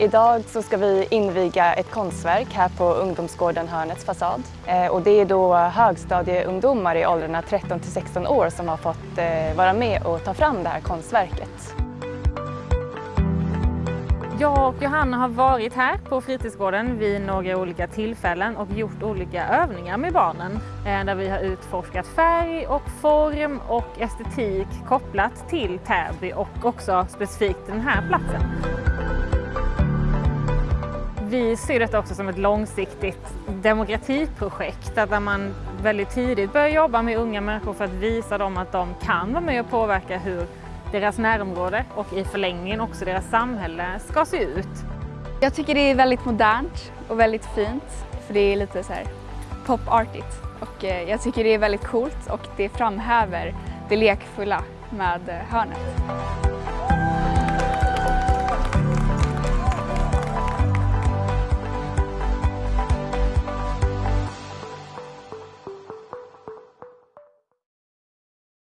Idag så ska vi inviga ett konstverk här på ungdomsgården Hörnets fasad. Eh, och det är då högstadieungdomar i åldrarna 13 till 16 år som har fått eh, vara med och ta fram det här konstverket. Jag och Johanna har varit här på fritidsgården vid några olika tillfällen och gjort olika övningar med barnen eh, där vi har utforskat färg och form och estetik kopplat till Täby och också specifikt den här platsen. Vi ser detta också som ett långsiktigt demokratiprojekt där man väldigt tidigt börjar jobba med unga människor för att visa dem att de kan vara med och påverka hur deras närområde och i förlängningen också deras samhälle ska se ut. Jag tycker det är väldigt modernt och väldigt fint för det är lite så här pop-artigt och eh, jag tycker det är väldigt coolt och det framhäver det lekfulla med eh, hörnet.